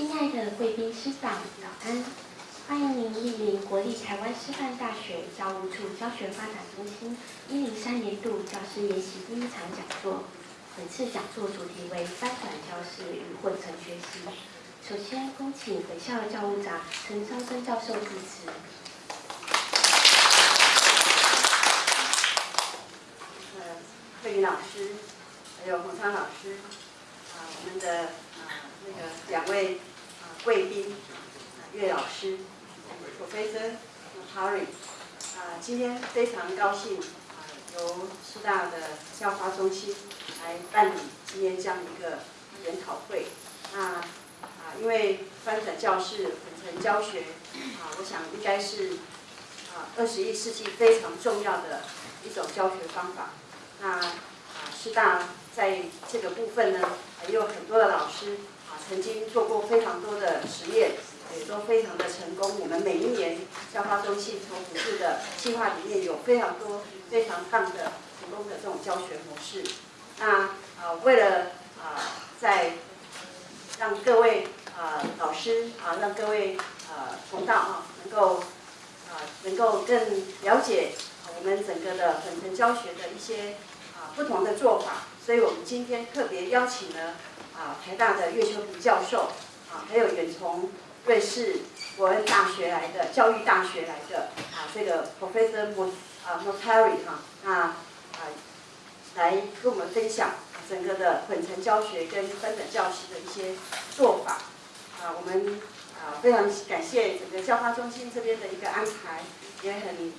亲爱的贵宾师长，早安！欢迎您莅临国立台湾师范大学教务处教学发展中心一零三年度教师研习第一场讲座。本次讲座主题为翻转教室与混成学习。首先，恭请本校教务长陈昭生教授致辞。呃，慧玲老师，还有洪昌老师，啊，我们的啊那个两位啊贵宾，啊岳老师，Professor Harry，啊，今天非常高兴啊，由师大的教发中心来办理今天这样一个研讨会。那啊，因为翻转教室、混成教学，啊，我想应该是啊二十一世纪非常重要的一种教学方法。那啊，师大在这个部分呢，也有很多的老师，曾经做过非常多的实验，也都非常的成功。我们每一年教发中心从辅助的计划里面有非常多非常棒的成功的这种教学模式。那啊，为了啊，在让各位啊老师啊，让各位啊同道啊，能够啊能够更了解我们整个的本程教学的一些啊。不同的做法，所以我们今天特别邀请了啊台大的岳秋平教授啊，还有远从瑞士伯恩大学来的教育大学来的啊这个 Professor Mo 啊 Motari 哈，那啊来跟我们分享整个的混成教学跟分等教师的一些做法啊，我们啊非常感谢整个教发中心这边的一个安排，也很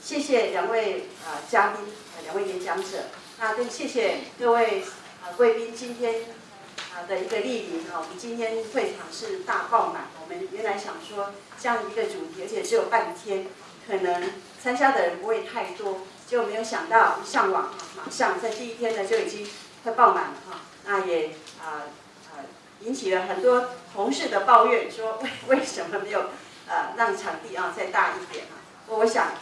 谢谢两位啊嘉宾啊两位演讲者。那更谢谢各位啊贵宾今天的一个莅临哈，我们今天会场是大爆满。我们原来想说这样一个主题，而且只有半天，可能参加的人不会太多，结果没有想到一上网啊，马上在第一天呢就已经快爆满了哈。那也啊啊引起了很多同事的抱怨，说为为什么没有呃让场地啊再大一点啊？我想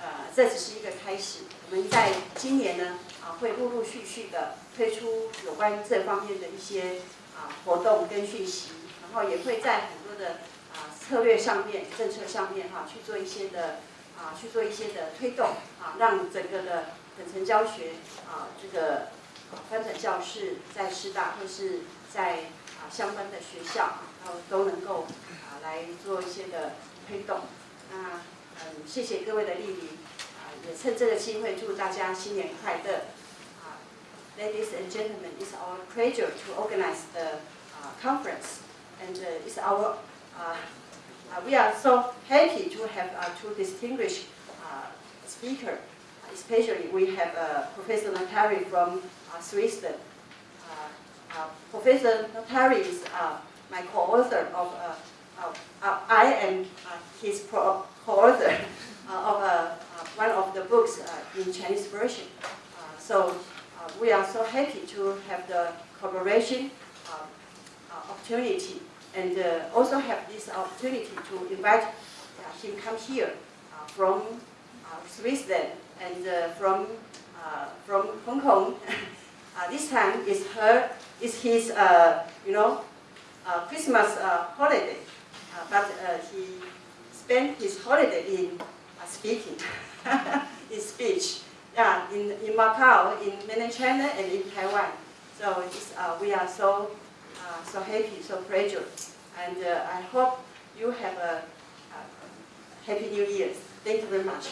呃这只是一个开始，我们在今年呢。啊，会陆陆续续的推出有关这方面的一些啊活动跟讯息，然后也会在很多的啊策略上面、政策上面哈去做一些的啊去做一些的推动啊，让整个的本层教学啊这个翻转教室在师大或是在啊相关的学校，然后都能够啊来做一些的推动。那嗯，谢谢各位的莅临啊。也趁这个机会祝大家新年快乐。Ladies and gentlemen, it's our pleasure to organize the uh, conference, and uh, it's our uh, uh we are so happy to have uh, two distinguished uh, speakers. Especially, we have Professor Notari from Switzerland. Professor Notari is my co-author of I am his co-author of one of the books in Chinese version. so Um, we are so happy to have the collaboration um, uh, opportunity and uh, also have this opportunity to invite uh, him come here from Switzerland and from from Hong Kong. this time is her is his you know Christmas holiday, but he spent his holiday in speaking, in speech yeah, in, in Macau, in mainland China, and in Taiwan. So uh, we are so, uh, so happy, so pleasure. And uh, I hope you have a, a happy New Year. Thank you very much.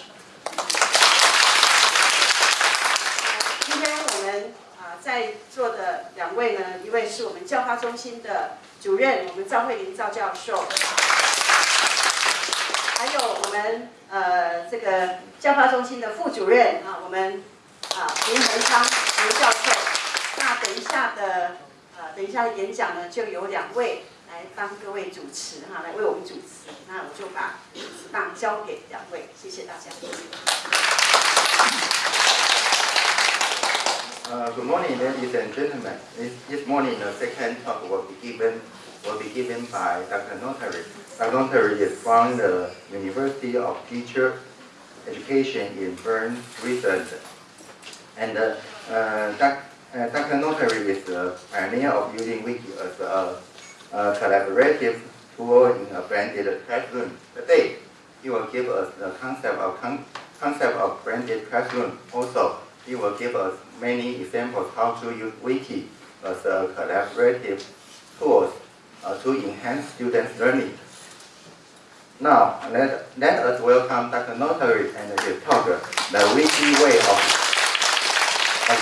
今天我们啊在座的两位呢，一位是我们教发中心的主任，我们赵慧玲赵教授。还有我们呃这个教发中心的副主任啊，我们啊林恒昌林教授。那等一下的呃等一下的演讲呢，就有两位来帮各位主持哈，来为我们主持。那我就把主持棒交给两位，谢谢大家。Uh, good morning, ladies and gentlemen. This, this morning, the second talk will be given will be given by Dr. Notary. Notari is from the University of Teacher Education in Bern, Switzerland. And uh, Dr. Uh. Notari is the pioneer of using Wiki as a a collaborative tool in a blended classroom. Today, he will give us the concept of con concept of blended classroom. Also, he will give us many examples how to use Wiki as a collaborative tools uh, to enhance students' learning. Now, let, let us welcome Dr. Notari and his talk, The Wiki Way of,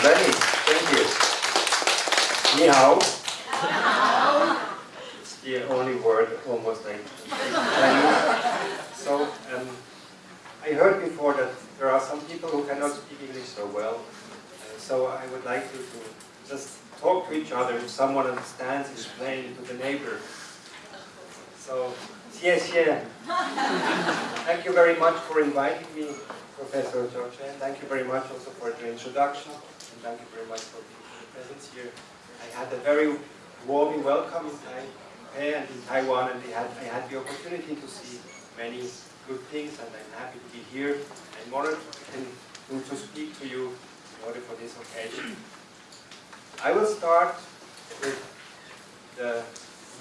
Learning. Thank you. Ni hao. It's the only word almost like. So um, I heard before that there are some people who cannot speak English so well. Uh, so I would like you to just talk to each other. If someone understands, explain it to the neighbor. So, 谢谢. Thank you very much for inviting me, Professor George, Chen. Thank you very much also for your introduction. And thank you very much for being presence here. I had a very warm welcome in Taipei eh, and in Taiwan, and I had, I had the opportunity to see many good things, and I'm happy to be here. I'm honored to speak to you in order for this occasion. I will start with the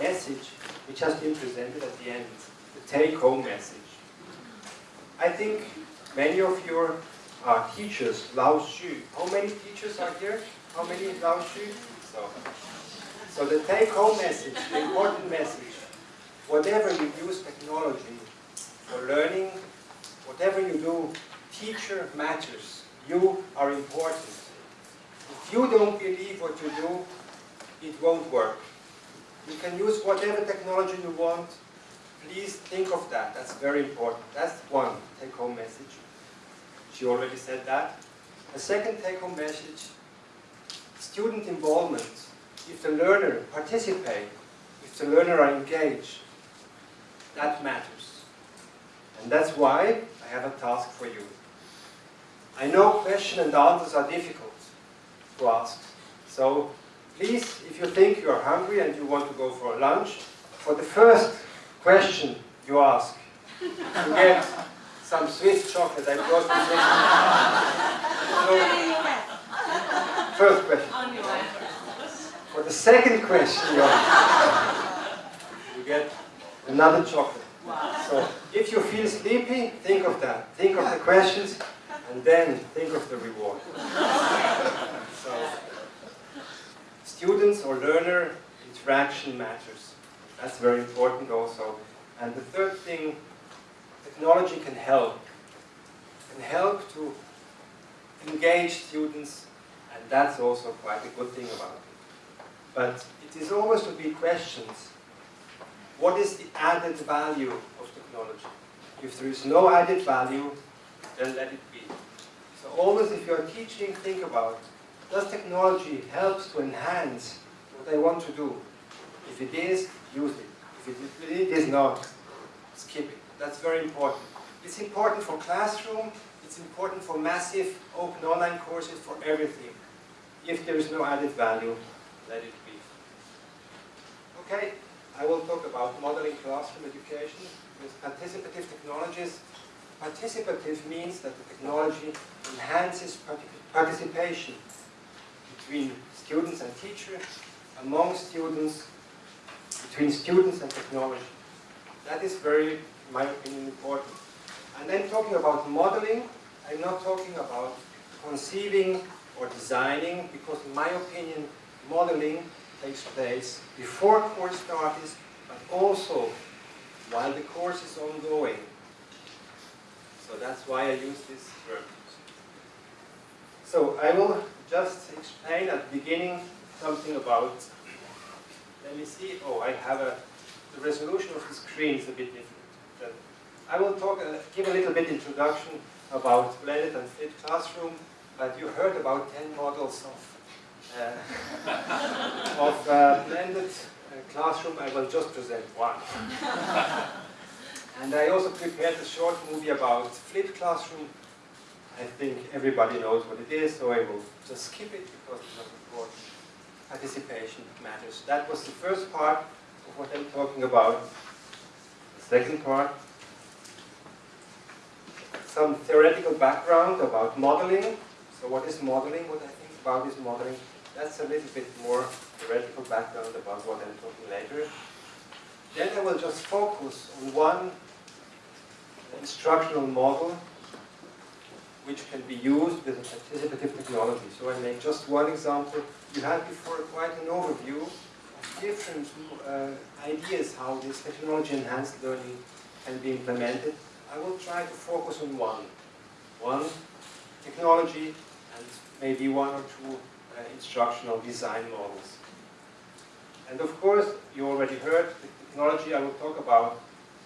message which has been presented at the end, the take-home message. I think many of your are teachers, Lao Xu. How many teachers are here? How many Lao Xu? So, so the take-home message, the important message, whatever you use technology for learning, whatever you do, teacher matters. You are important. If you don't believe what you do, it won't work. You can use whatever technology you want. Please think of that. That's very important. That's one take-home message. She already said that. A second take-home message, student involvement. If the learner participate, if the learner are engaged, that matters. And that's why I have a task for you. I know questions and answers are difficult to ask. So please, if you think you are hungry and you want to go for lunch, for the first question you ask, you get some Swiss chocolate I brought you. So, first question. For the second question you ask, you get another chocolate. So, if you feel sleepy, think of that. Think of the questions, and then think of the reward. So, students or learner interaction matters. That's very important also. And the third thing, technology can help. Can help to engage students, and that's also quite a good thing about it. But it is always to be questions. What is the added value of technology? If there is no added value, then let it be. So always if you're teaching, think about, does technology help to enhance what I want to do? If it is, use it. If it, is not, skip it. That's very important. It's important for classroom, it's important for massive open online courses, for everything. If there is no added value, let it be. Okay, I will talk about modeling classroom education with participative technologies. Participative means that the technology enhances participation between students and teachers, among students, between students and technology. That is very, in my opinion, important. And then talking about modeling, I'm not talking about conceiving or designing, because in my opinion, modeling takes place before course starts, but also while the course is ongoing. So that's why I use this term. So I will just explain at the beginning something about, let me see, oh, I have a, the resolution of the screen is a bit different. I will talk, uh, give a little bit introduction about blended and flipped classroom, but you heard about 10 models of, uh, of uh, blended uh, classroom. I will just present one. and I also prepared a short movie about flipped classroom. I think everybody knows what it is, so I will just skip it because it's not important. Participation matters. That was the first part of what I'm talking about. The second part some theoretical background about modeling. So what is modeling? What I think about is modeling. That's a little bit more theoretical background about what I'm talking later. Then I will just focus on one instructional model which can be used with participative technology. So I make just one example. You had before quite an overview of different uh, ideas how this technology-enhanced learning can be implemented. I will try to focus on one. One technology and maybe one or two uh, instructional design models. And of course, you already heard the technology I will talk about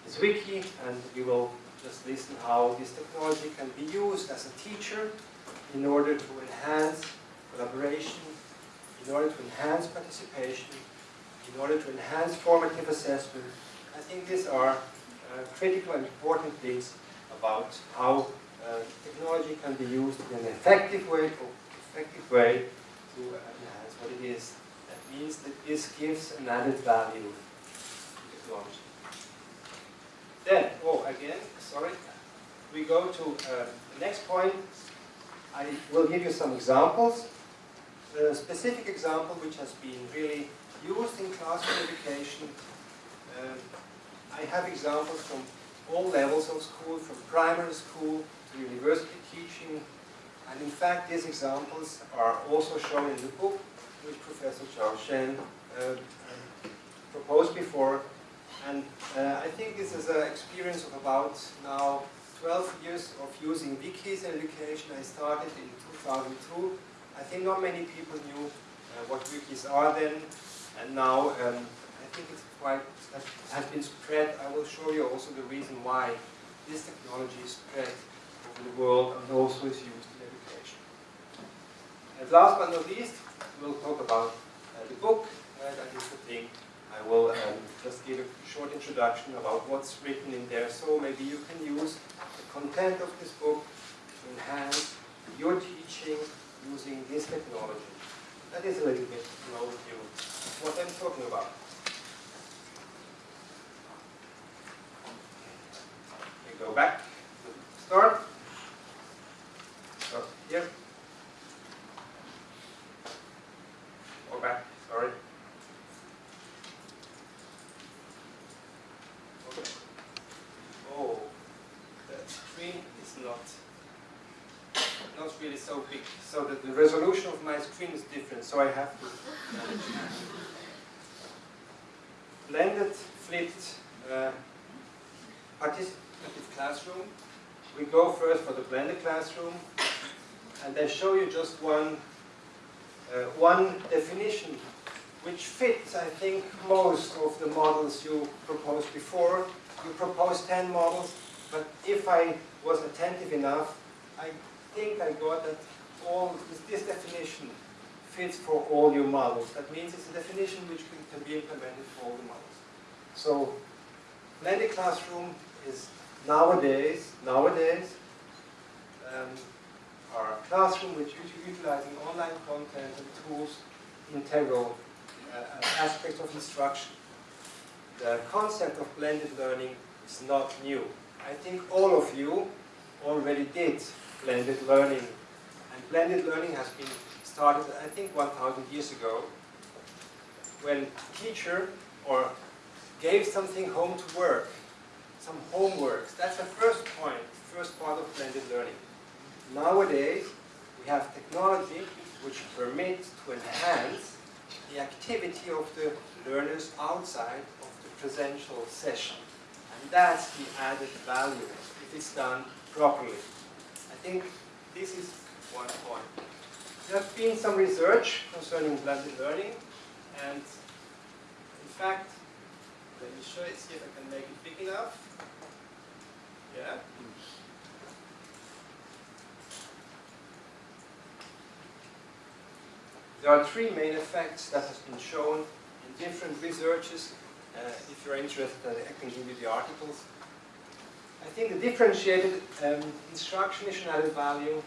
is Wiki, and we will just listen how this technology can be used as a teacher in order to enhance collaboration, in order to enhance participation, in order to enhance formative assessment. I think these are uh, critical and important things about how uh, technology can be used in an effective way, effective way to enhance what it is. That means that this gives an added value to technology. Then, oh, again, sorry, we go to uh, the next point. I will give you some examples. A specific example which has been really used in classroom education. Um, I have examples from all levels of school, from primary school to university teaching. And in fact, these examples are also shown in the book which Professor Zhao Shen uh, proposed before and uh, I think this is an experience of about now 12 years of using wikis in education. I started in 2002. I think not many people knew uh, what wikis are then. And now um, I think it's quite, has been spread. I will show you also the reason why this technology is spread over the world and also is used in education. And last but not least, we'll talk about uh, the book. Uh, that is the thing I will um, just give a short introduction about what's written in there. So maybe you can use the content of this book to enhance your teaching using this technology. That is a little bit an overview of what I'm talking about. We go back to start. Start here. Go back, sorry. Oh, the screen is not not really so big. So that the resolution of my screen is different, so I have to blended flipped uh, participative classroom. We go first for the blended classroom and I show you just one uh, one definition which fits, I think, most of the models you proposed before. You proposed 10 models, but if I was attentive enough, I think I got that all this, definition fits for all your models. That means it's a definition which can, can be implemented for all the models. So, blended classroom is nowadays, nowadays, um, our classroom which is utilizing online content and tools integral uh, aspects of instruction. The concept of blended learning is not new. I think all of you already did blended learning. And blended learning has been started, I think, 1,000 years ago, when teacher or gave something home to work, some homework. That's the first point, first part of blended learning. Nowadays, we have technology which permits to enhance the activity of the learners outside of the presential session. And that's the added value if it's done properly. I think this is one point. There has been some research concerning blended learning and in fact, let me show it, see if I can make it big enough. Yeah. There are three main effects that has been shown in different researches. Uh, if you're interested, I can give you the articles. I think the differentiated um, instruction is an added value.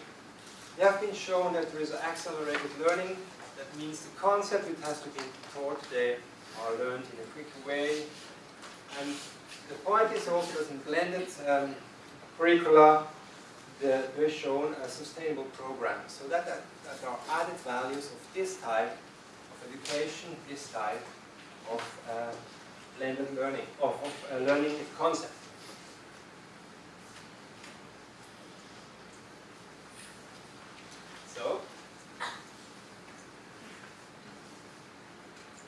They have been shown that there is accelerated learning. That means the concept which has to be taught, they are learned in a quicker way. And the point is also that in blended um, curricula, the, they're shown a sustainable program. So that, that, that are added values of this type of education, this type of uh, blended learning, of, of uh, learning concept. So,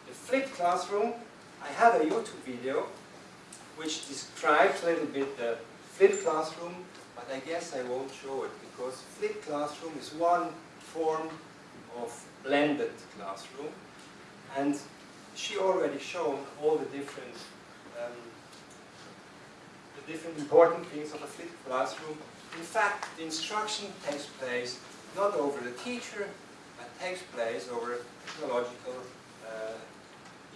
the flipped classroom, I have a YouTube video which describes a little bit the flipped classroom, but I guess I won't show it because flipped classroom is one form of blended classroom and she already shown all the different um, the different important things of a flipped classroom. In fact, the instruction takes place not over the teacher, but takes place over technological uh,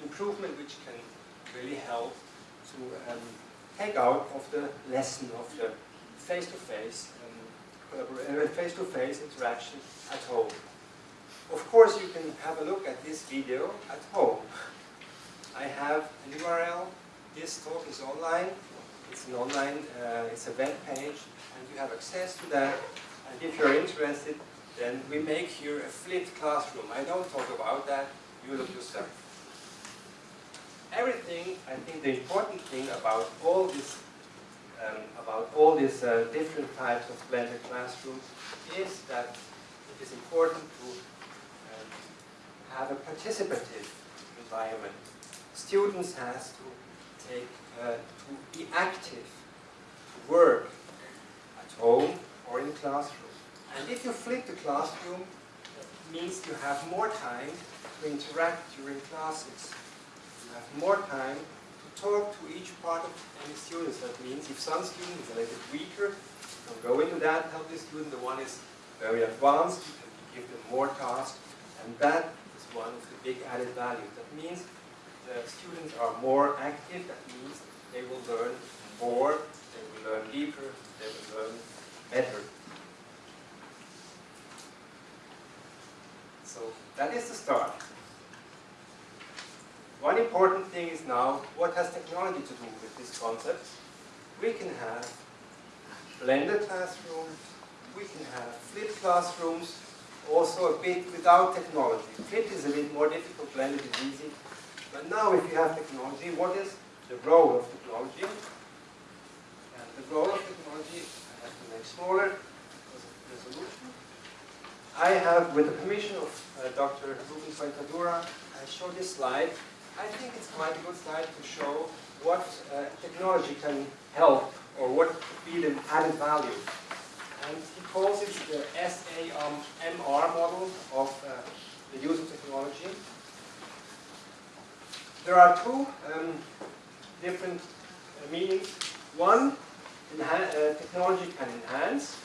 improvement which can really help to um, take out of the lesson of the face-to-face um, face-to-face interaction at home. Of course, you can have a look at this video at home. I have an URL. This talk is online. It's an online, uh, it's a web page, and you have access to that. And if you're interested, then we make here a flipped classroom. I don't talk about that. You look yourself everything, I think the important thing about all this, um, about all these uh, different types of blended classrooms is that it is important to um, have a participative environment. Students has to take, uh, to be active, to work at home or in classroom. And if you flip the classroom, it means you have more time to interact during classes You have more time talk to each part of any students. That means if some student is a little bit weaker, go into that, help the student. The one is very advanced, give them more tasks. And that is one of the big added values. That means the students are more active. That means they will learn more, they will learn deeper, they will learn better. So that is the start. One important thing is now, what has technology to do with this concept? We can have blended classrooms, we can have flipped classrooms, also a bit without technology. Flipped is a bit more difficult, blended is easy. But now if you have technology, what is the role of technology? And the role of technology, I have to make smaller resolution. I have, with the permission of uh, Dr. Ruben Puentedura, I show this slide I think it's quite a good slide to show what uh, technology can help or what could be the added value. And he calls it the SAMR model of uh, the use of technology. There are two um, different uh, meanings. One, uh, technology can enhance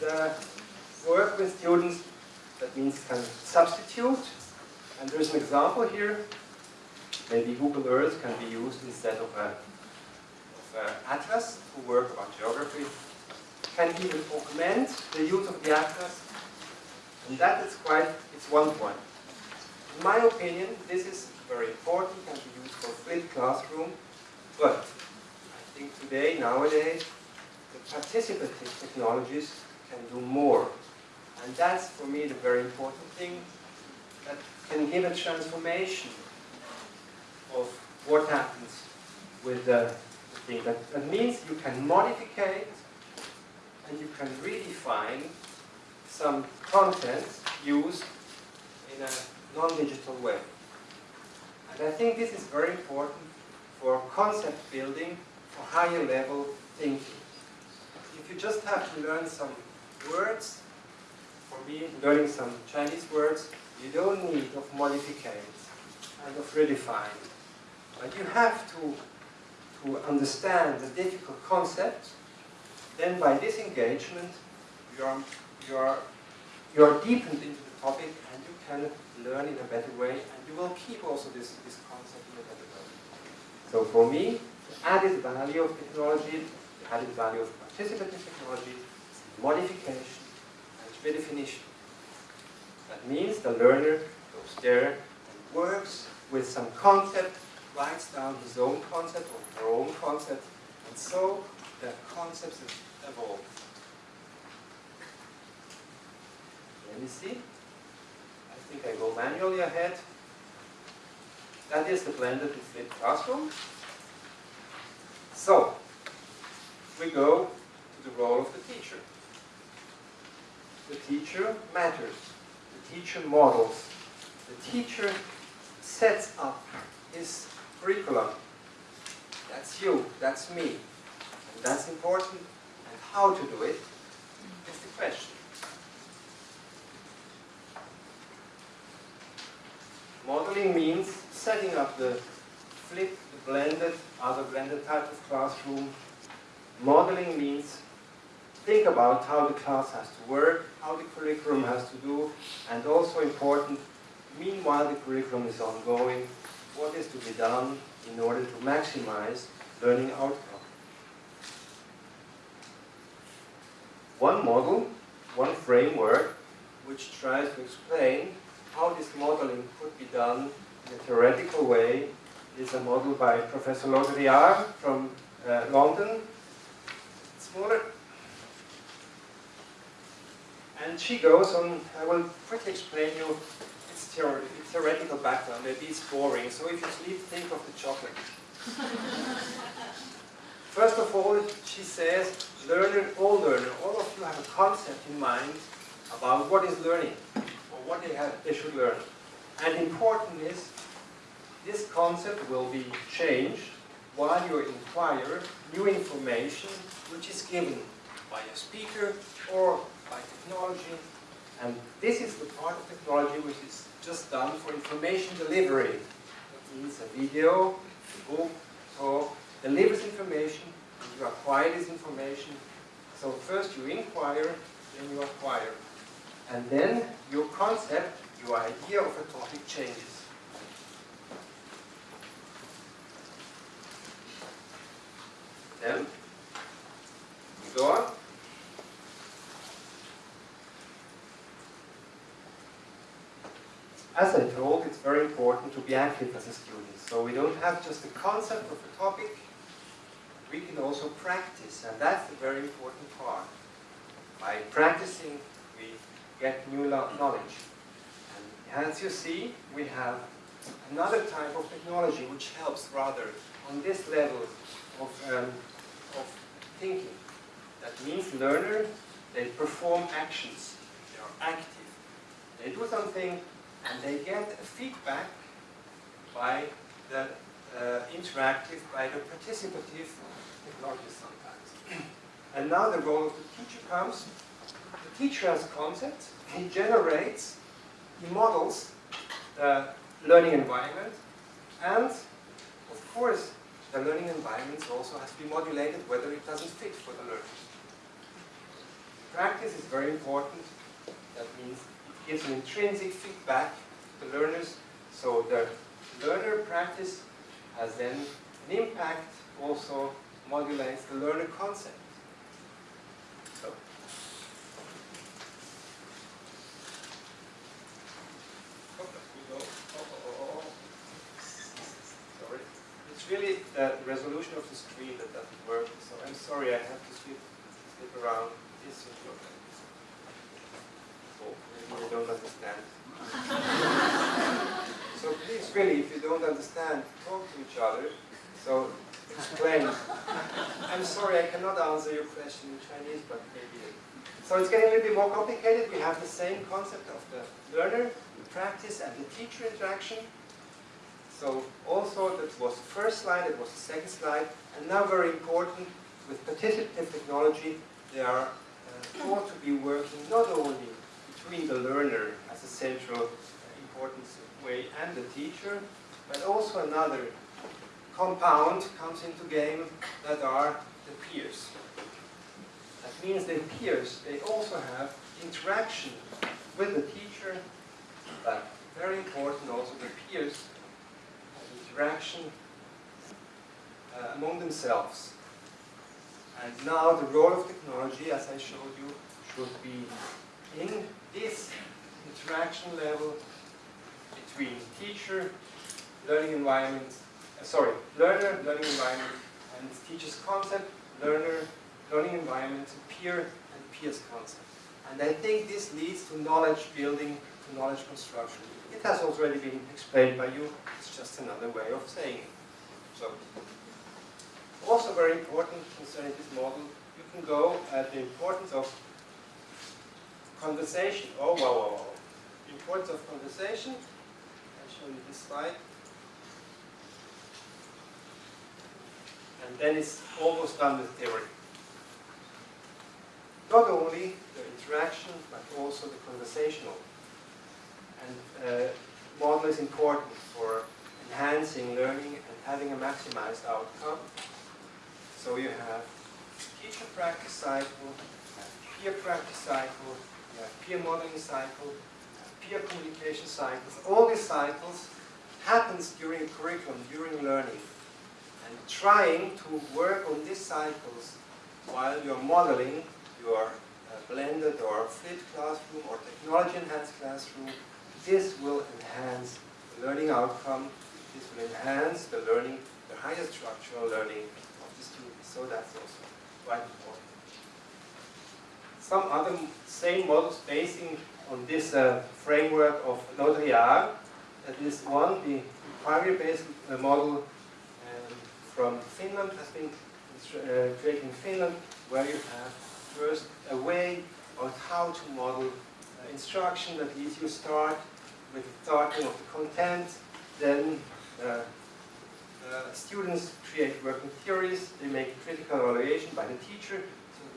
the work with students. That means can substitute. And there's an example here maybe Google Earth can be used instead of, a, of a atlas to work on geography. Can even augment the use of the atlas. And that is quite, it's one point. In my opinion, this is very important, can be used for flipped classroom, but I think today, nowadays, the participative technologies can do more. And that's, for me, the very important thing that can give a transformation of what happens with the, thing. That, that means you can modify and you can redefine some content used in a non-digital way. And I think this is very important for concept building, for higher level thinking. If you just have to learn some words, for me, learning some Chinese words, you don't need of modifications and of redefining. But you have to, to understand the difficult concept. Then by this engagement, you're, you're, you're deepened into the topic and you can learn in a better way and you will keep also this, this concept in a better way. So for me, the added value of technology, the added value of participative technology modification and redefinition. That means the learner goes there and works with some concept writes down his own concept or her own concept, and so the concepts evolve. Let me see. I think I go manually ahead. That is the blended and flipped classroom. So, we go to the role of the teacher. The teacher matters. The teacher models. The teacher sets up his curriculum. That's you, that's me. And that's important. And how to do it is the question. Modeling means setting up the flipped, the blended, other blended type of classroom. Modeling means think about how the class has to work, how the curriculum has to do, and also important, meanwhile the curriculum is ongoing, what is to be done in order to maximize learning outcome. One model, one framework, which tries to explain how this modeling could be done in a theoretical way is a model by Professor Laurillard from uh, London. Smaller. And she goes on, I will quickly explain you theor theoretical background. Maybe it's boring, so if you sleep, think of the chocolate. First of all, she says, learner, all learner, all of you have a concept in mind about what is learning, or what they, have, they should learn. And important is, this concept will be changed while you inquire new information which is given by a speaker or by technology. And this is the part of technology which is just done for information delivery. That means a video, a book, so delivers information, you acquire this information. So first you inquire, then you acquire. And then your concept, your idea of a topic changes. Then, go on. As I told, it's very important to be active as a student. So we don't have just the concept of a topic, we can also practice, and that's the very important part. By practicing, we get new knowledge. And as you see, we have another type of technology which helps rather on this level of, um, of thinking. That means learners, they perform actions. They are active. They do something and they get feedback by the uh, interactive, by the participative technology sometimes. and now the role of the teacher comes. The teacher has a concept, he generates, he models the learning environment, and of course the learning environment also has to be modulated whether it doesn't fit for the learners. Practice is very important. That means gives an intrinsic feedback to learners, so the learner practice has then an impact also modulates the learner concept. So. Sorry. It's really the resolution of the screen that doesn't work, so I'm sorry I have to slip around this you don't understand. so please, really, if you don't understand, talk to each other. So explain. I'm sorry, I cannot answer your question in Chinese, but maybe. So it's getting a little bit more complicated. We have the same concept of the learner, the practice, and the teacher interaction. So also that was the first slide, it was the second slide, and now very important, with participative technology, they are uh, thought to be working not only between the learner as a central important way and the teacher, but also another compound comes into game that are the peers. That means the peers, they also have interaction with the teacher, but very important also the peers have interaction uh, among themselves. And now the role of technology, as I showed you, should be in this interaction level between teacher, learning environment, uh, sorry, learner, learning environment, and teacher's concept, learner, learning environment, peer, and peers concept. And I think this leads to knowledge building, to knowledge construction. It has already been explained by you, it's just another way of saying it. So, Also very important concerning this model, you can go at the importance of conversation. Oh, wow, wow, wow. Importance of conversation. I'll show you this slide. And then it's almost done with theory. Not only the interaction, but also the conversational. And uh, model is important for enhancing learning and having a maximized outcome. So you have teacher practice cycle, peer practice cycle, you have peer modeling cycle, peer communication cycles. All these cycles happens during curriculum, during learning. And trying to work on these cycles while you're modeling your uh, blended or flipped classroom or technology enhanced classroom, this will enhance the learning outcome, this will enhance the learning, the higher structural learning of the students. So that's also quite important. Some other same models basing on this uh, framework of Laurillard, that is one, the primary-based uh, model um, from Finland has been uh, created in Finland, where you have first a way of how to model uh, instruction. That leads you start with the starting of the content, then uh, students create working theories, they make critical evaluation by the teacher,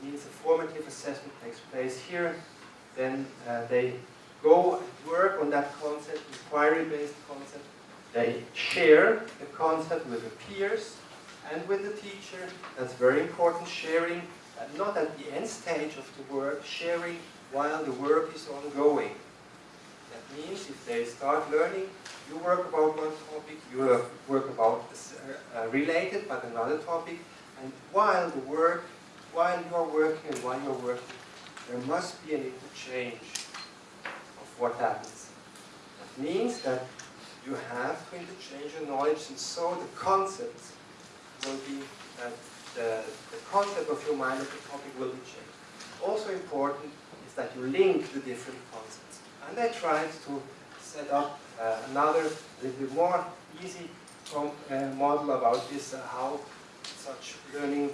means a formative assessment takes place here, then uh, they go and work on that concept, inquiry-based concept, they share the concept with the peers and with the teacher, that's very important, sharing, uh, not at the end stage of the work, sharing while the work is ongoing. That means if they start learning, you work about one topic, you uh, work about uh, related but another topic, and while the work, while you're working and while you're working, there must be an interchange of what happens. That means that you have to interchange your knowledge and so the concepts will be, uh, the, the concept of your mind of the topic will be changed. Also important is that you link the different concepts. And I tried to set up uh, another, little bit more easy uh, model about this, uh, how such learning,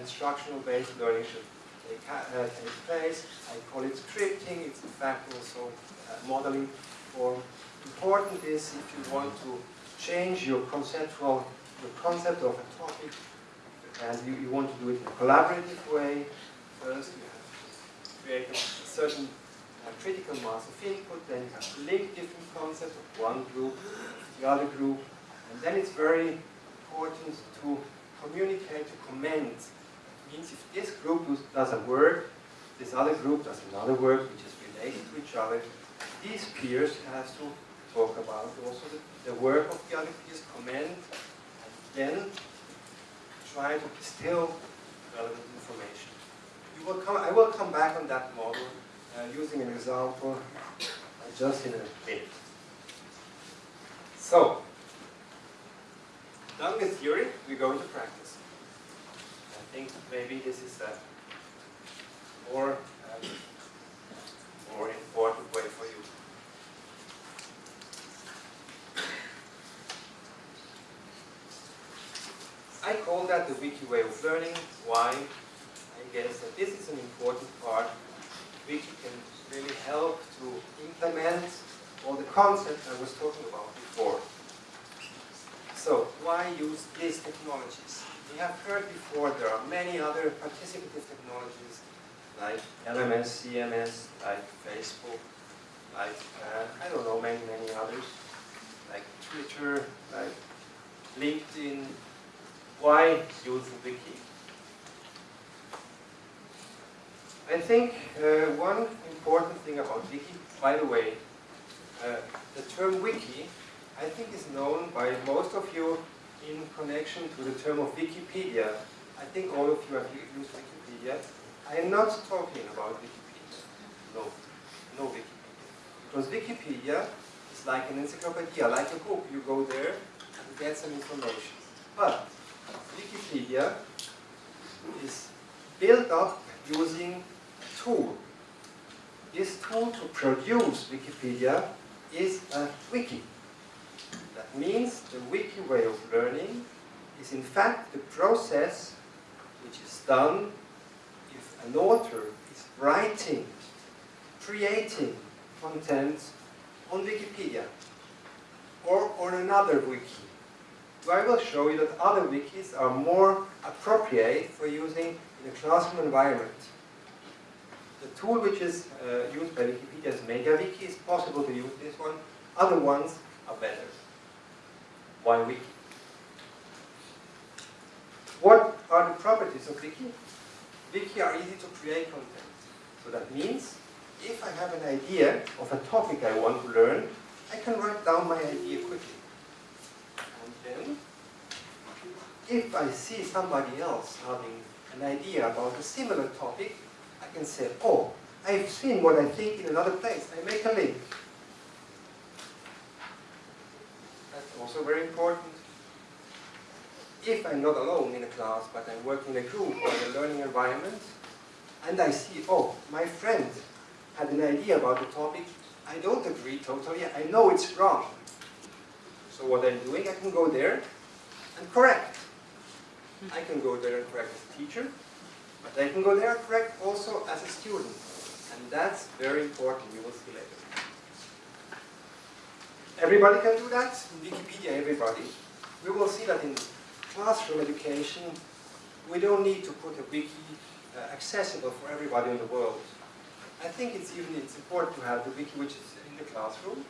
instructional based learning should take, uh, take place. I call it scripting, it's in fact also modeling form. Important is if you want to change your conceptual, concept of a topic, and you, you want to do it in a collaborative way, first you have to create a certain critical mass of input, then you have to link different concepts of one group to the other group, and then it's very important to communicate, to comment. Means if this group does a work, this other group does another work which is related to each other, these peers have to talk about also the, the work of the other peers, comment, and then try to distill relevant information. Will come, I will come back on that model uh, using an example uh, just in a minute. So, done with theory, we go into practice. Think maybe this is a more, um, more important way for you. I call that the wiki way of learning. Why? I guess that this is an important part. Wiki can really help to implement all the concepts I was talking about before. So, why use these technologies? We have heard before there are many other participative technologies like LMS, CMS, like Facebook, like, uh, I don't know, many, many others, like Twitter, like LinkedIn, why use wiki? I think uh, one important thing about wiki, by the way, uh, the term wiki, I think is known by most of you in connection to the term of Wikipedia. I think all of you have used Wikipedia. I am not talking about Wikipedia. No, no Wikipedia. Because Wikipedia is like an encyclopedia, like a book. You go there and get some information. But Wikipedia is built up using a tool. This tool to produce Wikipedia is a wiki. That means the wiki way of learning is in fact the process which is done if an author is writing, creating content on Wikipedia or on another wiki. So I will show you that other wikis are more appropriate for using in a classroom environment. The tool which is uh, used by Wikipedia is MediaWiki. It's possible to use this one. Other ones are better. Why Wiki? What are the properties of Wiki? Wiki are easy to create content. So that means if I have an idea of a topic I want to learn, I can write down my idea quickly. And then, if I see somebody else having an idea about a similar topic, I can say, oh, I've seen what I think in another place. I make a link. That's also very important. If I'm not alone in a class, but I'm working in a group or in a learning environment, and I see, oh, my friend had an idea about the topic, I don't agree totally, I know it's wrong. So what I'm doing, I can go there and correct. I can go there and correct as a teacher, but I can go there and correct also as a student. And that's very important, you will see later. Everybody can do that, in Wikipedia everybody. We will see that in classroom education, we don't need to put a wiki uh, accessible for everybody in the world. I think it's even it's important to have the wiki which is in the classroom.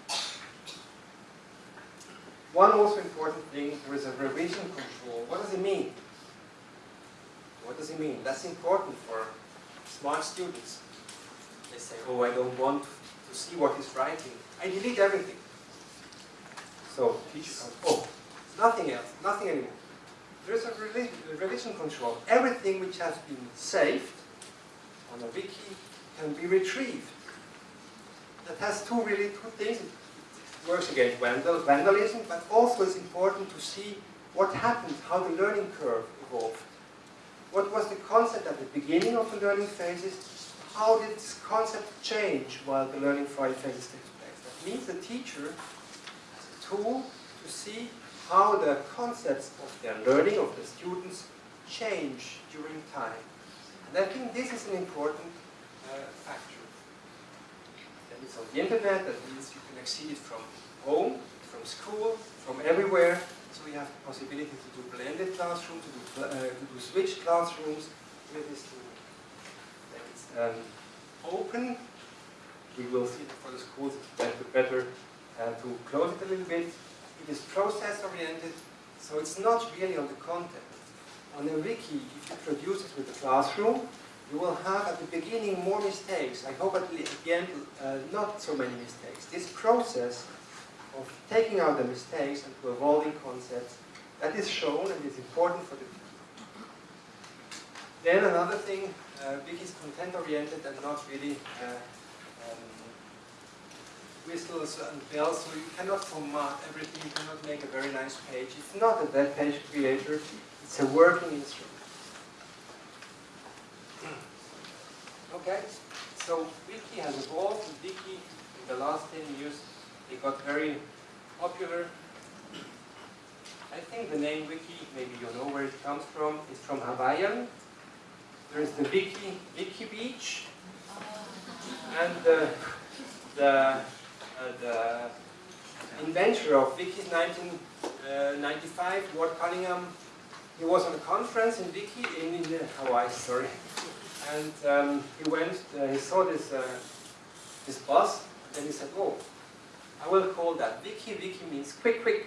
One also important thing, there is a revision control. What does it mean? What does it mean? That's important for smart students. They say, oh, I don't want to see what he's writing. I delete everything. So teacher oh, nothing else, nothing anymore. There is a revi revision control. Everything which has been saved on a wiki can be retrieved. That has two really two things. It works against vandal, vandalism, but also it's important to see what happened, how the learning curve evolved. What was the concept at the beginning of the learning phases? How did this concept change while the learning phases takes place? That means the teacher tool to see how the concepts of their learning, of the students, change during time. And I think this is an important uh, factor. Then it's on the internet, that means you can access it from home, from school, from everywhere. So we have the possibility to do blended classrooms, to do, uh, to do switched classrooms with this tool. Then it's um, open. We will see for the schools it's better, better uh, to close it a little bit. It is process oriented, so it's not really on the content. On a wiki, if you produce it with a classroom, you will have at the beginning more mistakes. I hope at the end uh, not so many mistakes. This process of taking out the mistakes and to evolving concepts, that is shown and is important for the Then another thing, uh, Wiki is content oriented and not really uh, whistles and bells, so you cannot format everything, you cannot make a very nice page. It's not a web page creator, it's a working instrument. Okay, so Wiki has evolved. Wiki in the last 10 years, it got very popular. I think the name Wiki, maybe you know where it comes from, is from Hawaiian. There is the Wiki, Wiki Beach, and the, the, uh, the inventor of Wiki 1995, Ward Cunningham, he was on a conference in Wiki, in, in Hawaii, sorry, and um, he went, uh, he saw this, uh, this bus, and he said, oh, I will call that Wiki. Wiki means quick, quick.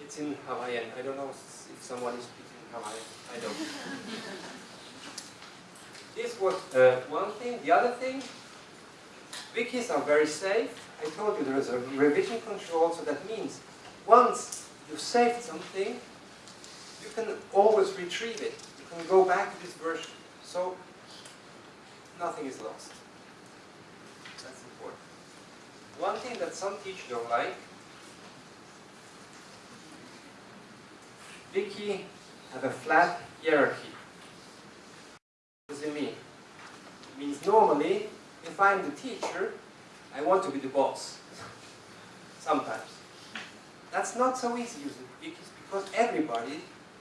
It's in Hawaiian. I don't know if someone is speaking Hawaiian. I don't. this was uh, one thing. The other thing, wikis are very safe. I told you there is a revision control, so that means once you've saved something, you can always retrieve it You can go back to this version. So nothing is lost. That's important. One thing that some teachers don't like, Wiki have a flat hierarchy. What does it mean? It means normally, if I'm the teacher, I want to be the boss. Sometimes. That's not so easy because everybody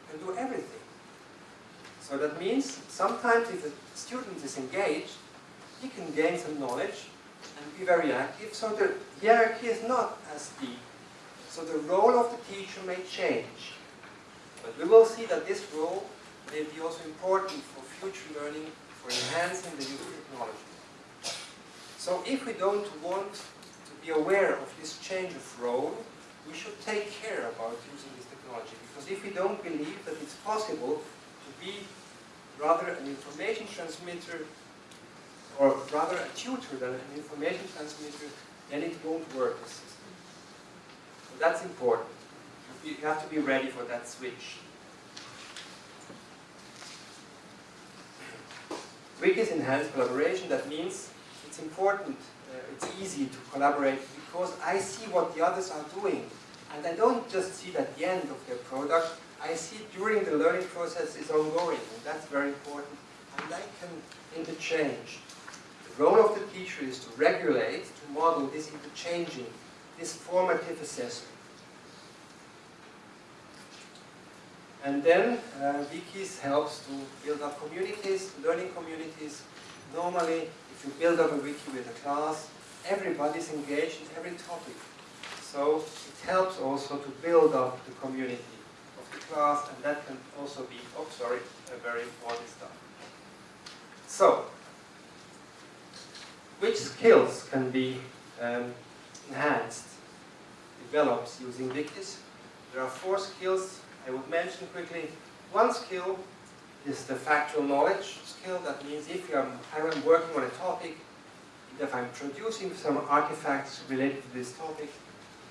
can do everything. So that means sometimes if a student is engaged, he can gain some knowledge and be very active. So the hierarchy is not as deep. So the role of the teacher may change. But we will see that this role may be also important for future learning, for enhancing the use of technology. So if we don't want to be aware of this change of role, we should take care about using this technology. Because if we don't believe that it's possible to be rather an information transmitter or rather a tutor than an information transmitter, then it won't work, the system. So that's important. You have to be ready for that switch. Wikis enhance collaboration, that means it's important, uh, it's easy to collaborate because I see what the others are doing. And I don't just see it at the end of their product, I see it during the learning process is ongoing, and that's very important. And I can interchange. The role of the teacher is to regulate, to model this interchanging, this formative assessment. And then uh, Wikis helps to build up communities, learning communities. Normally, you build up a wiki with a class, everybody's engaged in every topic. So it helps also to build up the community of the class, and that can also be, oh sorry, a very important stuff. So, which skills can be um, enhanced, developed using wikis? There are four skills I would mention quickly. One skill is the factual knowledge skill. That means if I'm, I'm working on a topic, if I'm producing some artifacts related to this topic,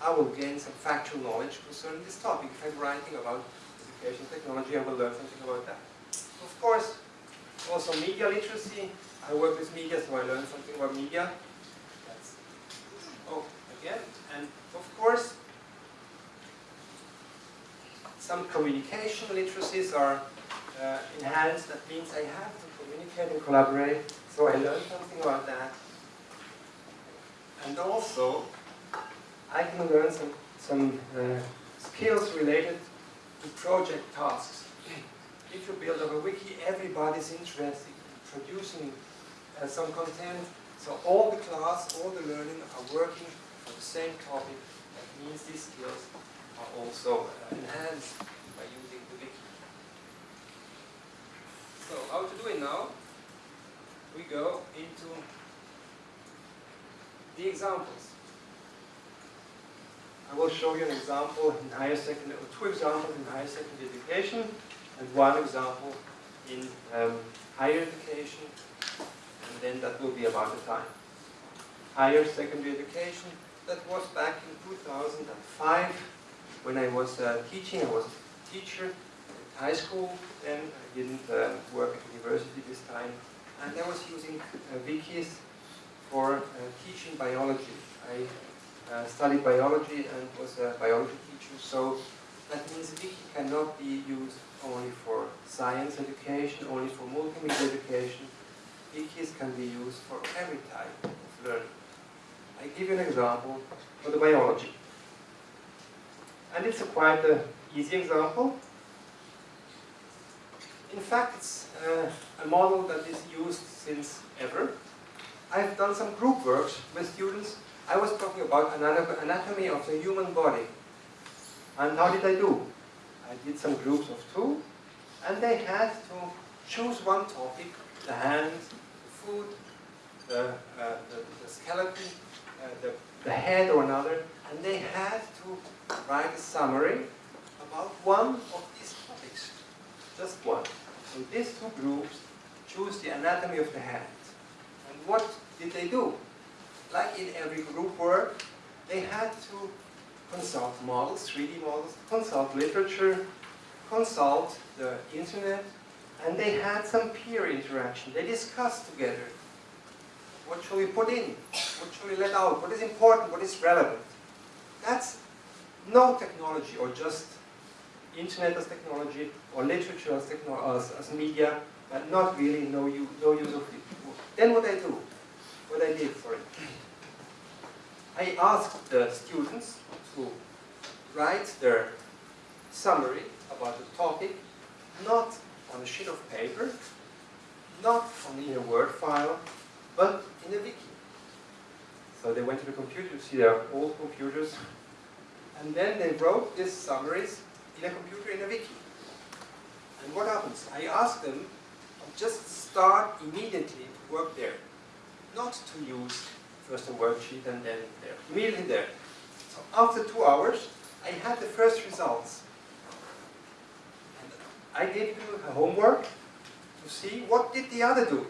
I will gain some factual knowledge concerning this topic. If I'm writing about education technology, I will learn something about that. Of course, also media literacy. I work with media, so I learn something about media. That's, oh, again. And of course, some communication literacies are uh, enhanced. That means I have to communicate and collaborate. So I learned something about that. And also, I can learn some, some uh, skills related to project tasks. If you build up a wiki, everybody's interested in producing uh, some content. So all the class, all the learning are working for the same topic. That means these skills are also uh, enhanced by using the wiki. So how to do it now? We go into the examples. I will show you an example in higher secondary, two examples in higher secondary education, and one example in um, higher education, and then that will be about the time. Higher secondary education, that was back in 2005 when I was uh, teaching. I was a teacher high school then. I didn't uh, work at university this time. And I was using uh, wikis for uh, teaching biology. I uh, studied biology and was a biology teacher, so that means wiki cannot be used only for science education, only for multimedia education. Wikis can be used for every type of learning. I give you an example for the biology. And it's a quite an easy example. In fact, it's uh, a model that is used since ever. I've done some group works with students. I was talking about anatomy of the human body. And how did I do? I did some groups of two, and they had to choose one topic, the hand, the foot, the, uh, the, the, skeleton, uh, the, the head or another, and they had to write a summary about one of these topics, just one. So these two groups choose the anatomy of the hand. And what did they do? Like in every group work, they had to consult models, 3D models, consult literature, consult the internet, and they had some peer interaction. They discussed together. What should we put in? What should we let out? What is important? What is relevant? That's no technology or just internet as technology or literature as, as, as media, but not really no, use, no use of it. Then what I do, what I did, sorry, I asked the students to write their summary about the topic, not on a sheet of paper, not on in a Word file, but in a wiki. So they went to the computer to see their old computers, and then they wrote these summaries a computer in a wiki. And what happens? I asked them to just start immediately to work there, not to use first a worksheet and then there, immediately there. So after two hours, I had the first results. And I gave them a homework to see what did the other do.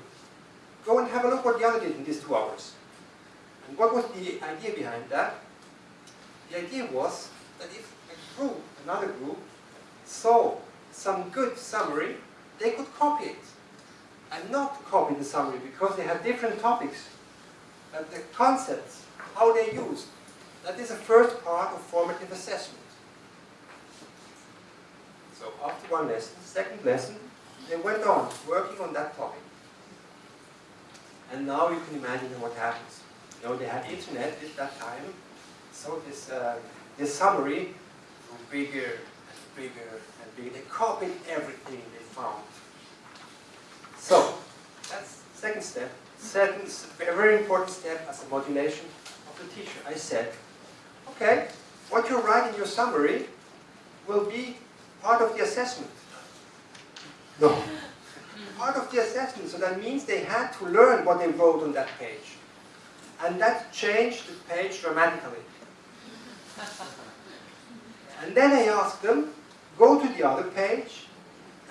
Go and have a look what the other did in these two hours. And what was the idea behind that? The idea was that if a group, another group, saw some good summary, they could copy it. And not copy the summary because they have different topics. But the concepts, how they used, that is the first part of formative assessment. So after one lesson, second lesson, they went on working on that topic. And now you can imagine what happens. You know, they had internet at that time, so this, uh, this summary grew bigger and bigger and bigger. They copied everything they found. So, that's second step. Second, a very important step as a modulation of the teacher. I said, okay, what you write in your summary will be part of the assessment. No. Part of the assessment, so that means they had to learn what they wrote on that page. And that changed the page dramatically. And then I ask them, go to the other page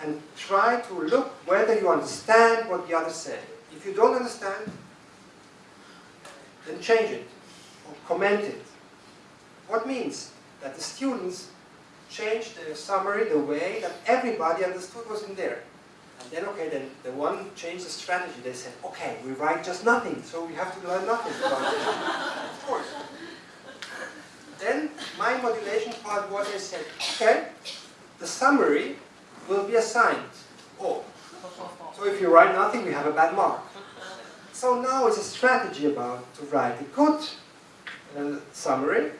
and try to look whether you understand what the other said. If you don't understand, then change it or comment it. What means that the students changed the summary the way that everybody understood was in there. And then, okay, then the one changed the strategy. They said, okay, we write just nothing, so we have to learn nothing about it. of course. Then my modulation part was I said, okay, the summary will be assigned. Oh, so if you write nothing, we have a bad mark. So now it's a strategy about to write a good uh, summary,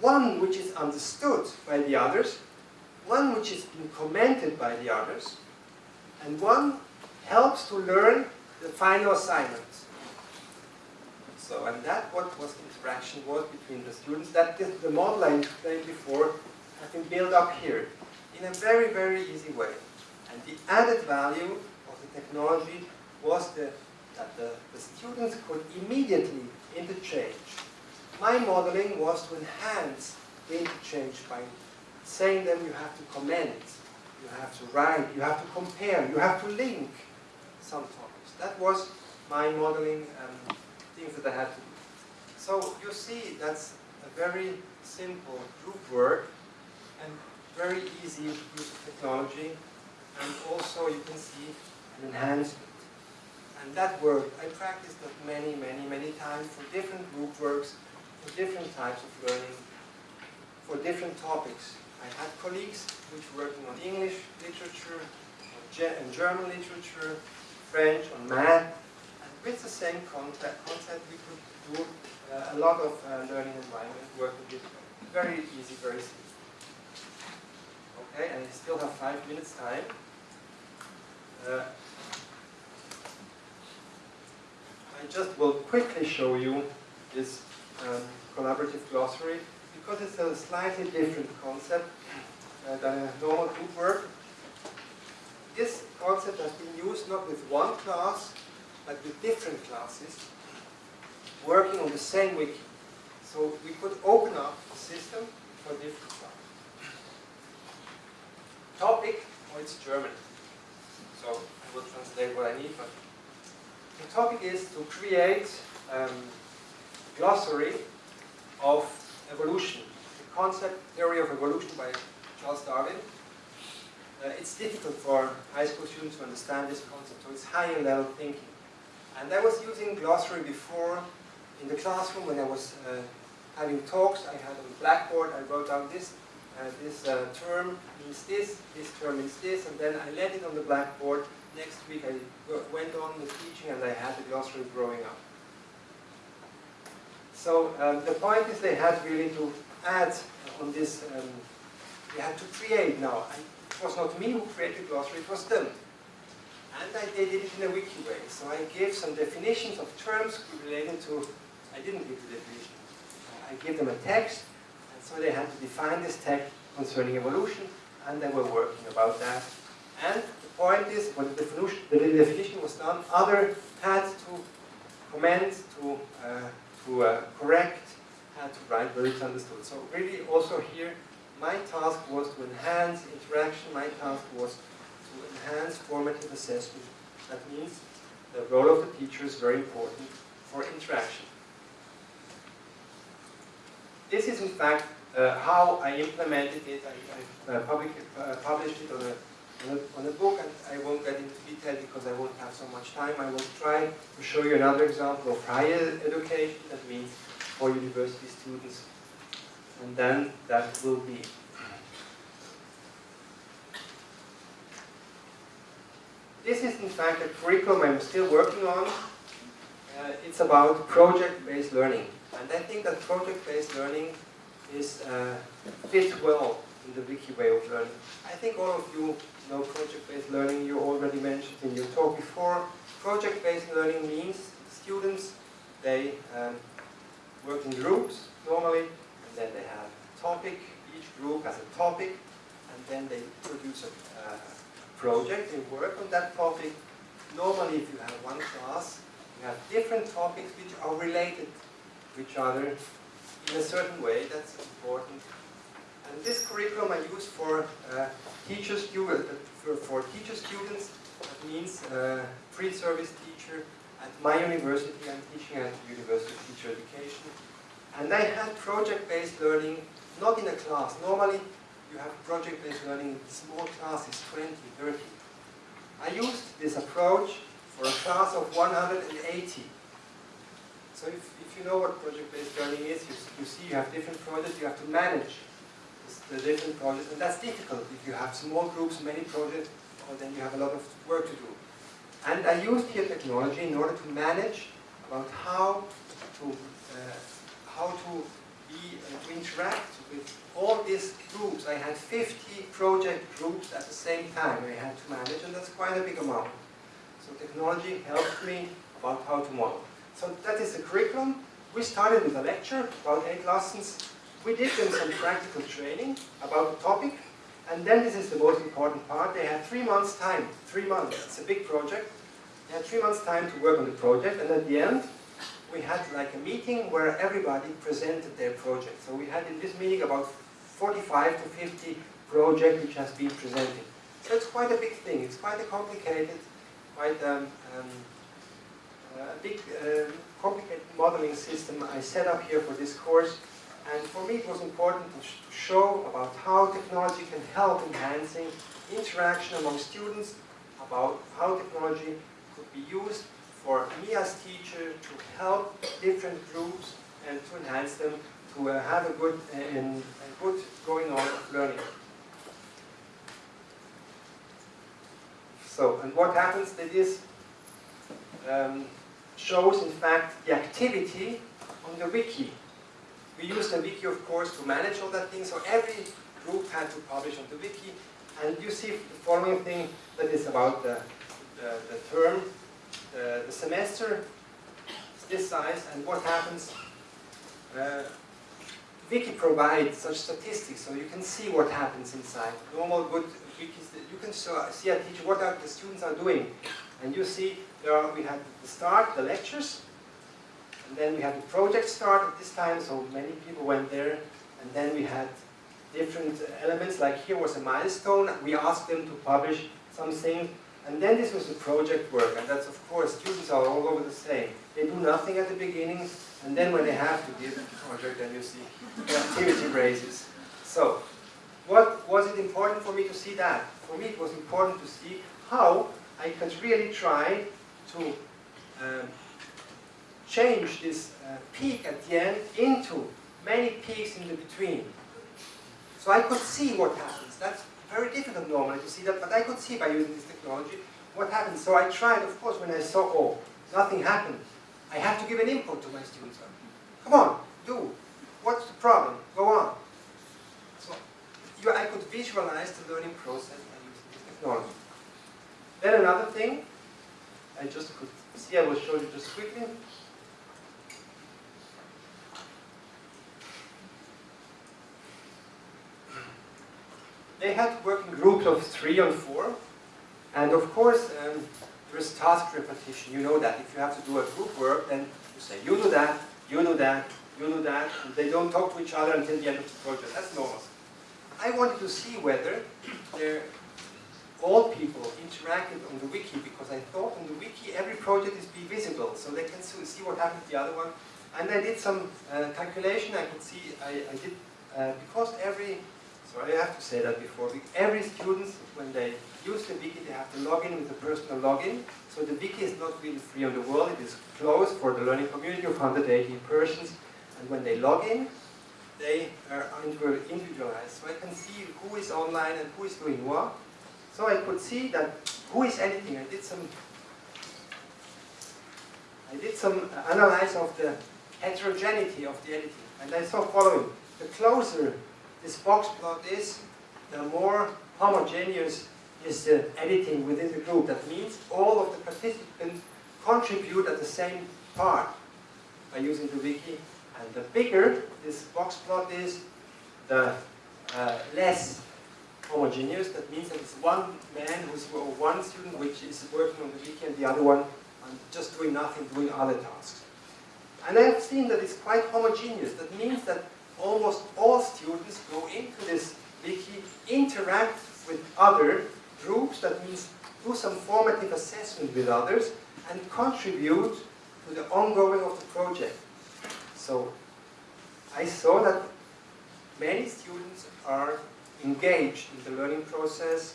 one which is understood by the others, one which is been commented by the others, and one helps to learn the final assignment. So, and that what was the interaction was between the students. That the, the model I explained before has been built up here in a very, very easy way. And the added value of the technology was the, that the, the students could immediately interchange. My modeling was to enhance the interchange by saying them you have to comment, you have to write, you have to compare, you have to link some topics. That was my modeling um, things that I had to do. So you see that's a very simple group work and very easy use of technology and also you can see an enhancement. And that work, I practiced that many, many, many times for different group works, for different types of learning, for different topics. I had colleagues which were working on English literature, on German literature, French, on math, with the same concept, concept we could do uh, a lot of uh, learning environment work with it. very easy, very simple. Okay, and I still have five minutes time. Uh, I just will quickly show you this um, collaborative glossary because it's a slightly different concept uh, than a normal group work. This concept has been used not with one class, but with different classes working on the same wiki. So we could open up the system for different classes. Topic, oh, it's German. So I will translate what I need, but the topic is to create um, glossary of evolution, the concept theory of evolution by Charles Darwin. Uh, it's difficult for high school students to understand this concept, so it's higher level thinking. And I was using glossary before in the classroom when I was uh, having talks. I had the blackboard, I wrote down this, uh, this uh, term means this, this term means this, and then I laid it on the blackboard. Next week I went on with teaching and I had the glossary growing up. So um, the point is they had really to add on this um, we had to create now. It was not me who created glossary, it was them. And I did it in a wiki way. So I gave some definitions of terms related to, I didn't give the definition. I gave them a text, and so they had to define this text concerning evolution, and they were working about that. And the point is, when the definition, the definition was done, other had to comment, to, uh, to uh, correct, had to write where it's understood. So really also here, my task was to enhance interaction, my task was to enhance formative assessment. That means the role of the teacher is very important for interaction. This is in fact uh, how I implemented it. I, I uh, public, uh, published it on a, on a, on, a, book and I won't get into detail because I won't have so much time. I will try to show you another example of higher education, that means for university students. And then that will be This is in fact a curriculum I'm still working on. Uh, it's about project-based learning. And I think that project-based learning is uh, fits well in the wiki way of learning. I think all of you know project-based learning. You already mentioned in your talk before. Project-based learning means students, they um, work in groups normally, and then they have a topic. Each group has a topic, and then they produce a, uh, project, they work on that topic. Normally, if you have one class, you have different topics which are related to each other in a certain way. That's important. And this curriculum I use for uh, teacher students, uh, for, for teacher students. That means uh, pre-service teacher at my university. I'm teaching at University of Teacher Education. And I had project-based learning, not in a class. Normally, you have project-based learning in small classes, 20, 30. I used this approach for a class of 180. So if, if you know what project-based learning is, you, you see you have different projects, you have to manage the different projects, and that's difficult. If you have small groups, many projects, well, then you have a lot of work to do. And I used here technology in order to manage about how to, uh, how to be, uh, to interact with all these groups. I had 50 project groups at the same time I had to manage, and that's quite a big amount. So technology helped me about how to model. So that is the curriculum. We started with a lecture, about eight lessons. We did them some practical training about the topic, and then this is the most important part. They had three months time, three months. It's a big project. They had three months time to work on the project, and at the end, we had like a meeting where everybody presented their project. So we had in this meeting about 45 to 50 projects which has been presented. So it's quite a big thing. It's quite a complicated, quite um, um, a big, uh, complicated modeling system I set up here for this course. And for me it was important to, sh to show about how technology can help enhancing interaction among students, about how technology could be used for me as teacher to help different groups and to enhance them to uh, have a good and a good going on learning. So, and what happens that is um, shows in fact the activity on the wiki. We use the wiki of course to manage all that thing, so every group had to publish on the wiki. And you see the following thing that is about the, the, the term uh, the semester is this size, and what happens, uh, Wiki provides such statistics, so you can see what happens inside. Normal good wikis, you can see a teacher what are the students are doing. And you see, there are, we had the start, the lectures, and then we had the project start at this time, so many people went there, and then we had different elements, like here was a milestone, we asked them to publish something and then this was the project work, and that's of course, students are all over the same. They do nothing at the beginning, and then when they have to give a project, then you see the activity raises. So, what was it important for me to see that? For me it was important to see how I could really try to um, change this uh, peak at the end into many peaks in the between. So I could see what happens. That's very difficult normally to see that, but I could see by using this technology what happened. So I tried, of course, when I saw, oh, nothing happened, I have to give an input to my students. Come on, do. What's the problem? Go on. So you, I could visualize the learning process by using this technology. Then another thing, I just could see, I will show you just quickly. They had to work in groups of three and four, and of course, um, there is task repetition. You know that if you have to do a group work, then you say, you do that, you do that, you do that, and they don't talk to each other until the end of the project. That's normal. I wanted to see whether all people interacted on the wiki because I thought on the wiki every project is be visible so they can see what happened to the other one. And I did some uh, calculation. I could see I, I did uh, because every sorry I have to say that before every student when they use the wiki they have to log in with a personal login. So the wiki is not really free on the world. It is closed for the learning community of 180 persons. And when they log in, they are individualized. So I can see who is online and who is doing what. So I could see that who is editing. I did some I did some analysis of the heterogeneity of the editing. And I saw following. The closer this box plot is, the more homogeneous is the editing within the group. That means all of the participants contribute at the same part by using the wiki and the bigger this box plot is, the uh, less homogeneous. That means that it's one man who's or one student which is working on the wiki and the other one and just doing nothing, doing other tasks. And I have seen that it's quite homogeneous. That means that almost all students go into this wiki, interact with other groups, that means do some formative assessment with others, and contribute to the ongoing of the project. So I saw that many students are engaged in the learning process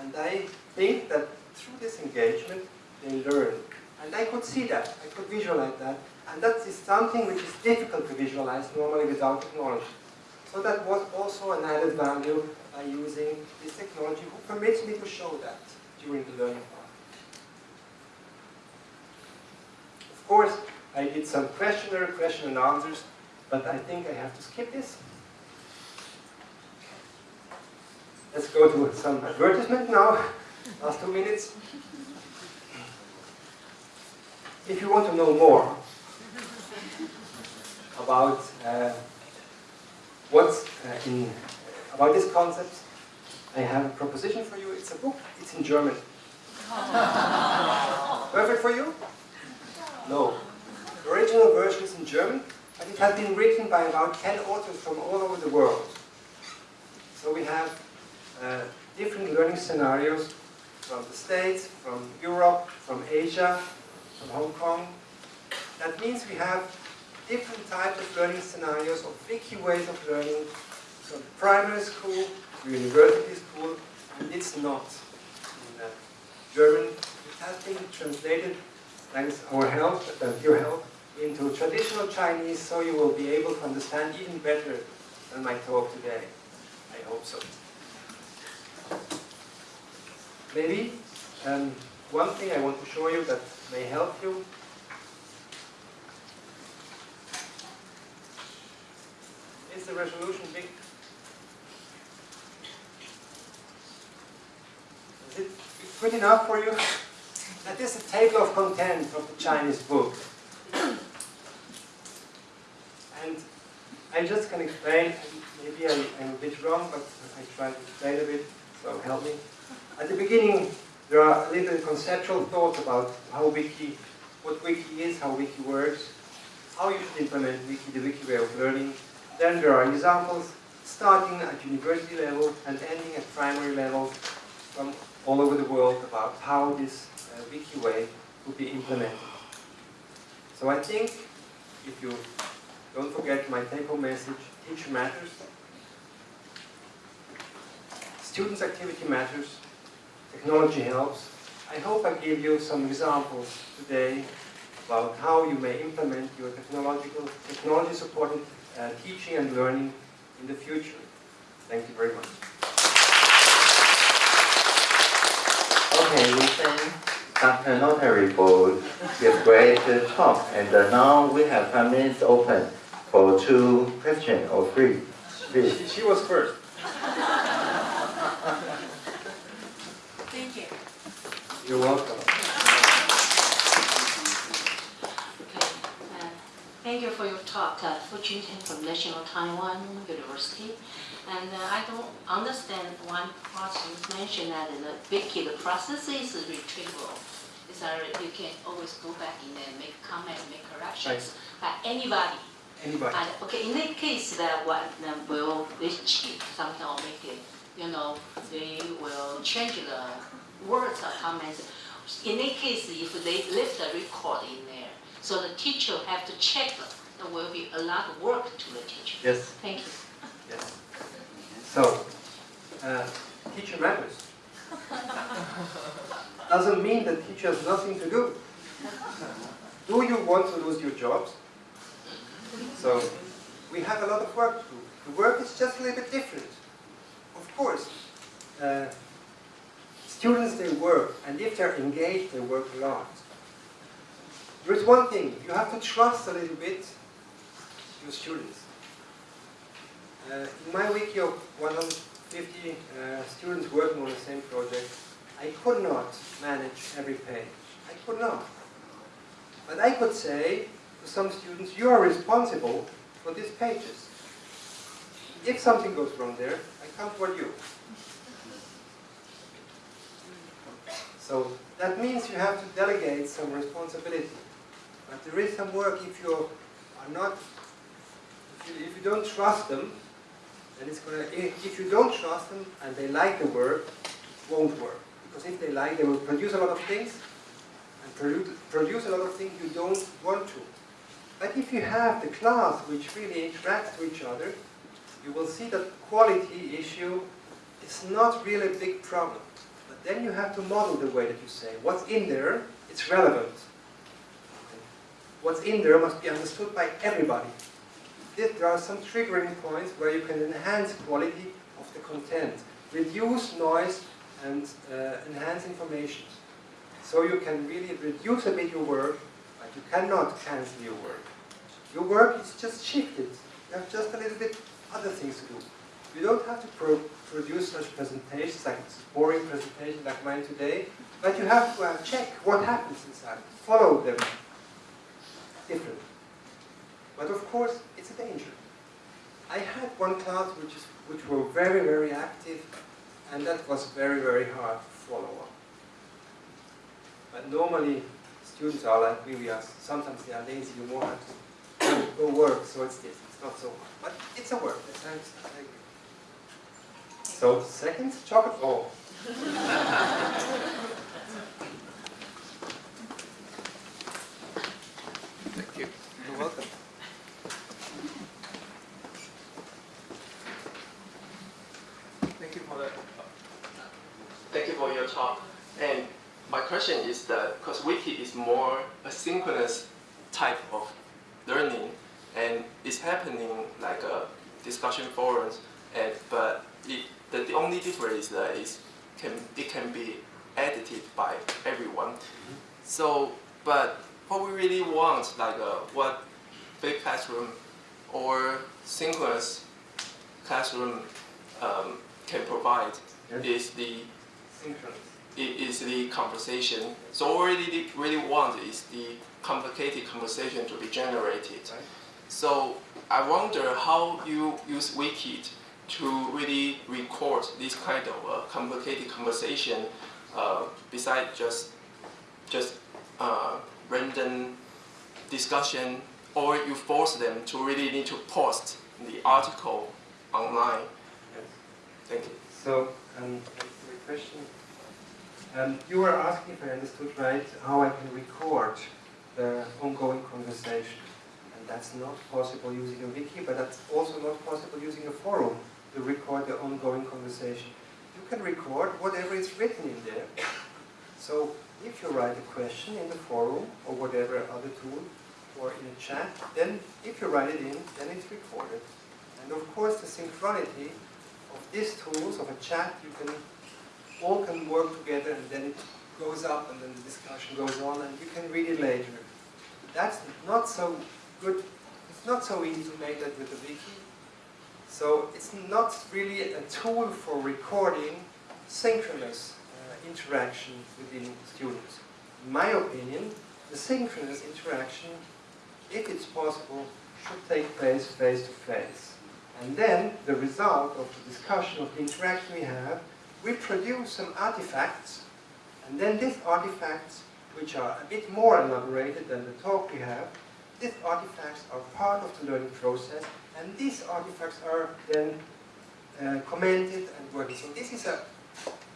and I think that through this engagement they learn. And I could see that, I could visualize that. And that is something which is difficult to visualize normally without technology. So that was also an added value by using this technology who permits me to show that during the learning part. Of course, I did some questionnaire, question and answers, but I think I have to skip this. Let's go to some advertisement now, last two minutes. If you want to know more about uh, what's uh, in about this concept, I have a proposition for you. It's a book. It's in German. Perfect for you? No. The original version is in German, but it has been written by about 10 authors from all over the world. So we have uh, different learning scenarios from the States, from Europe, from Asia, from Hong Kong. That means we have different types of learning scenarios, or tricky ways of learning, from primary school to university school, and it's not in uh, German. It has been translated, thanks our help, uh, your help, into traditional Chinese so you will be able to understand even better than my talk today. I hope so. Maybe um, one thing I want to show you that may help you is the resolution big? Is it good enough for you? That is a table of contents of the Chinese book. And I just can explain, maybe I, am a bit wrong, but I try to explain a bit, so help me. At the beginning, there are a little conceptual thoughts about how Wiki, what Wiki is, how Wiki works, how you should implement Wiki, the Wiki way of learning. Then there are examples starting at university level and ending at primary level from all over the world about how this uh, Wiki way would be implemented. So I think if you don't forget my take-home message, teacher matters. Students' activity matters. Technology helps. I hope I gave you some examples today about how you may implement your technological, technology-supported uh, teaching and learning in the future. Thank you very much. Okay, we thank Dr. Notari for the great talk. And uh, now we have five minutes open for two questions or three. She, she, she was first. Thank you. You're welcome. You for your talk, uh, Fu Chuntian from National Taiwan University. And uh, I don't understand one part you mentioned that in the Wiki, the process is retrievable. It's that you can always go back in there and make comment, make corrections by anybody. Anybody? And, okay, in that case, that one uh, will they cheat something or make it, you know, they will change the words or comments. In that case, if they leave the record in there, so the teacher have to check, there will be a lot of work to the teacher. Yes. Thank you. Yes. So, uh, teacher matters. Doesn't mean that teacher has nothing to do. Do you want to lose your jobs? So, we have a lot of work to do. The work is just a little bit different. Of course, uh, students, they work, and if they're engaged, they work a lot. There is one thing, you have to trust a little bit your students. Uh, in my wiki of 150 uh, students working on the same project, I could not manage every page. I could not. But I could say to some students, you are responsible for these pages. If something goes wrong there, I come for you. So that means you have to delegate some responsibility. But there is some work if you are not, if you, if you don't trust them, then it's gonna, if, if you don't trust them and they like the work, it won't work. Because if they like, they will produce a lot of things and produce, produce a lot of things you don't want to. But if you have the class which really interacts with each other, you will see that quality issue is not really a big problem. But then you have to model the way that you say. What's in there, it's relevant. What's in there must be understood by everybody. There are some triggering points where you can enhance quality of the content, reduce noise and uh, enhance information. So you can really reduce a bit your work, but you cannot cancel your work. Your work is just shifted. You have just a little bit other things to do. You don't have to pro produce such presentations, like a boring presentation like mine today, but you have to uh, check what happens inside. Follow them different. But of course, it's a danger. I had one class which, is, which were very, very active, and that was very, very hard to follow up. But normally, students are like we, are, sometimes they are lazy, you have to go work, so it's this, it's not so hard. But it's a work. So, second, chocolate, oh. Thank you. You're welcome. Thank you for the. Thank you for your talk. And my question is that because Wiki is more asynchronous type of learning, and it's happening like a discussion forums, and but it, the, the only difference is that is can it can be edited by everyone. So, but what we really want, like uh, what big classroom or synchronous classroom um, can provide Yes. is the Synchronous. Is the conversation. So what we really, really want is the complicated conversation to be generated. Right. So I wonder how you use Wikit to really record this kind of uh, complicated conversation uh, besides just just uh, random discussion or you force them to really need to post the article online. Yes. Thank you. So, um, question. Um, you were asking, if I understood right, how I can record the ongoing conversation. And that's not possible using a wiki, but that's also not possible using a forum to record the ongoing conversation. You can record whatever is written in there. So, if you write a question in the forum or whatever other tool or in a chat, then if you write it in, then it's recorded. And of course, the synchronity of these tools of a chat, you can all can work together, and then it goes up, and then the discussion goes on, and you can read it later. That's not so good. It's not so easy to make that with the wiki. So it's not really a tool for recording synchronous uh, interaction within students. In my opinion, the synchronous interaction, if it's possible, should take place face to face. And then the result of the discussion of the interaction we have, we produce some artifacts, and then these artifacts, which are a bit more elaborated than the talk we have, these artifacts are part of the learning process, and these artifacts are then uh, commented and working. So this is a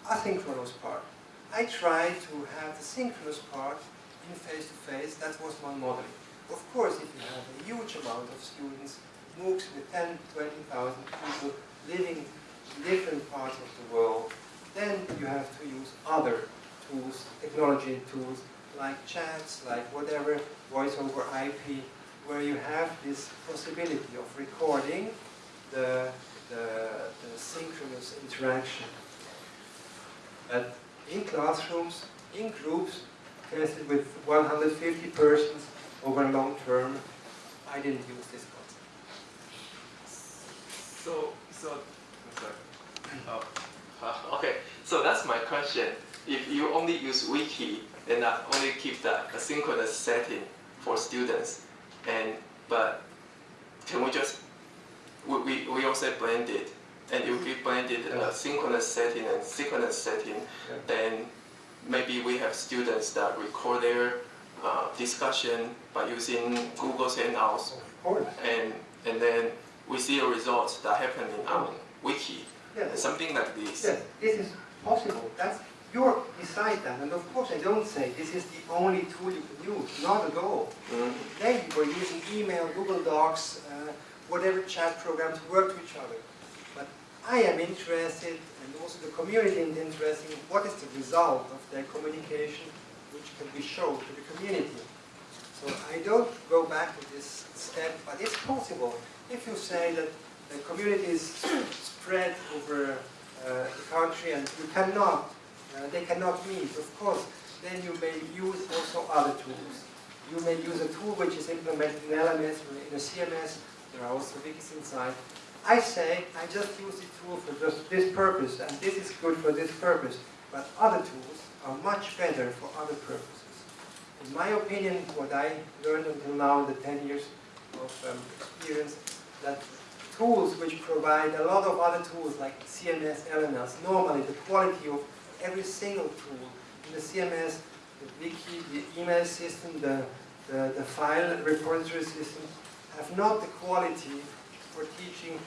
asynchronous part. I try to have the synchronous part in face-to-face. That was one model. Of course, if you have a huge amount of students, MOOCs with 10, 20,000 people living in different parts of the world, then you have to use other tools, technology tools, like chats, like whatever, voice over IP, where you have this possibility of recording the, the, the synchronous interaction. But in classrooms, in groups, tested with 150 persons over a long term, I didn't use this concept. So, so, I'm sorry. Oh, uh, okay. So that's my question. If you only use wiki and only keep the asynchronous setting for students, and but can we just we, we, we also blended and if we blended a synchronous setting and synchronous setting, Yeah. then maybe we have students that record their uh, discussion by using Google Hangouts and and then we see a result that happening on wiki Yes. something like this Yes, this is possible. That's you decide that, and of course I don't say this is the only tool you can use. Not at all. Mm. They were using email, Google Docs, uh, whatever chat programs work to each other. But I am interested, and also the community is interested in what is the result of their communication, which can be shown to the community. So I don't go back to this step, but it's possible. If you say that the community is spread over uh, the country and you cannot, uh, they cannot meet, of course, then you may use also other tools. You may use a tool which is implemented in LMS or in a CMS. There are also wikis inside. I say I just use the tool for just this purpose, and this is good for this purpose. But other tools are much better for other purposes. In my opinion, what I learned until now in the 10 years of um, experience, that tools which provide a lot of other tools like CMS, LMS, normally the quality of every single tool in the CMS, the wiki, the email system, the, the, the file repository system, have not the quality for teaching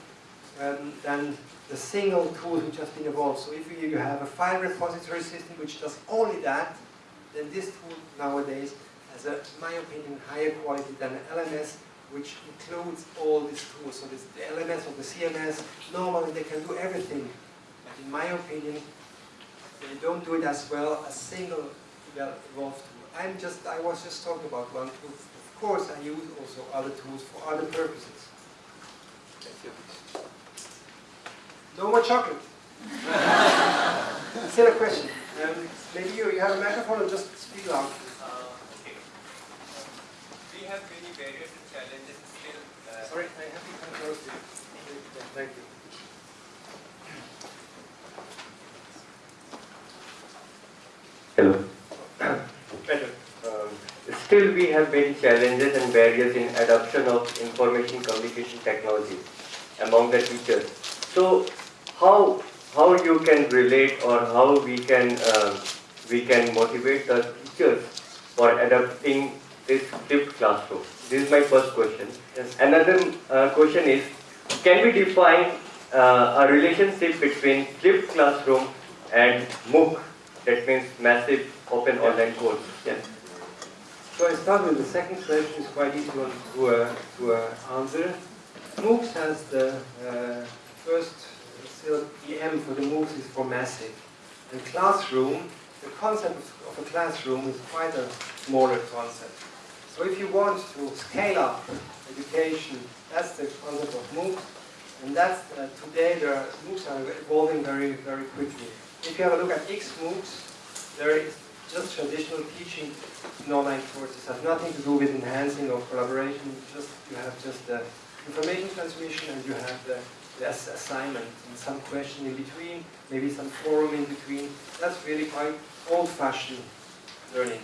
um, than the single tools which has been evolved. So if you, have a file repository system which does only that, then this tool nowadays has, a, in my opinion, higher quality than an LMS which includes all these tools. So this, the LMS or the CMS, normally they can do everything. But in my opinion, they don't do it as well as single evolved tool. I'm just, I was just talking about one tool. Of course, I use also other tools for other purposes. Thank you. No more chocolate. Still a question. Um, maybe you, you have a microphone or just speak loud. Uh, have many barriers and challenges still. Uh, Sorry, I have to come close to you. Thank you. Hello. Better. Um, Still, we have many challenges and barriers in adoption of information communication technologies among the teachers. So, how how you can relate or how we can um, we can motivate the teachers for adopting this flipped classroom? This is my first question. Yes. Another uh, question is, can we define uh, a relationship between flipped classroom and MOOC? That means massive open online course. Yes. So I start with the second question, it's quite easy one to, uh, to uh, answer. MOOCs has the uh, first, still the M for the MOOCs is for massive. And classroom, the concept of a classroom is quite a smaller concept. So if you want to scale up education, that's the concept of MOOCs. And that's, uh, today, the MOOCs are evolving very, very quickly. If you have a look at XMOOCs, there is just traditional teaching in online courses. has nothing to do with enhancing or collaboration. Just you have just the information transmission and you have the, less assignment and some question in between, maybe some forum in between. That's really quite old-fashioned learning.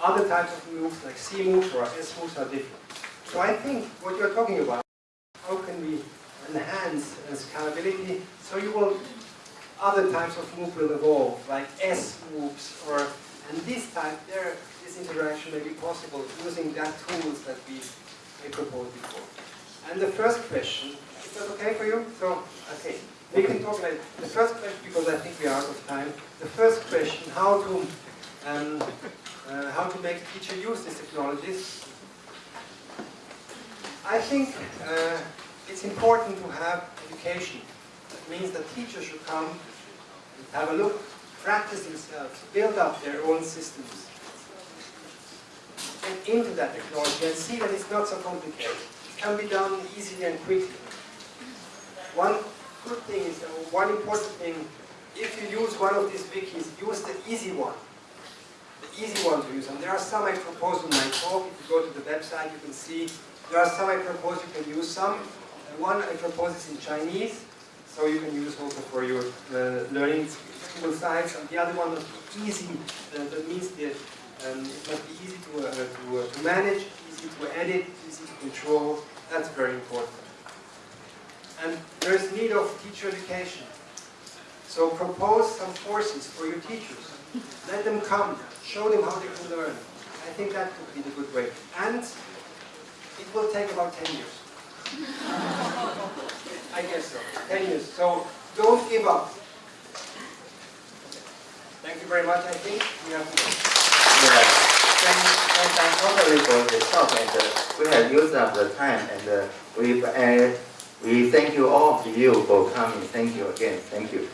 Other types of MOOCs, like C MOOCs or S MOOCs, are different. So I think what you're talking about, how can we enhance scalability so you will, other types of MOOC will evolve, like S MOOCs or, and this type, there, this interaction may be possible using that tools that we, we proposed before. And the first question, is that okay for you? So, okay, we can talk like, the first question, because I think we are out of time, the first question, how to, um, uh, how to make teacher use these technologies. I think uh, it's important to have education. That means that teachers should come have a look, practice themselves, build up their own systems, get into that technology and see that it's not so complicated. It can be done easily and quickly. One good thing is, uh, one important thing, if you use one of these wikis, use the easy one. Easy one to use. And there are some I propose in my talk. If you go to the website, you can see there are some I propose you can use some. One I propose is in Chinese, so you can use also for your uh, learning technical sites. And the other one be easy. Uh, that means that um, it must be easy to, uh, to, uh, to manage, easy to edit, easy to control. That's very important. And there is need of teacher education. So propose some courses for your teachers. Let them come, show them how they can learn. I think that would be the good way. And it will take about 10 years. I guess so, 10 years. So don't give up. Thank you very much. I think we have Yeah, thank, thank, thank totally for the talk and uh, we have used up the time and uh, we, uh, we thank you all of you for coming. Thank you again. Thank you.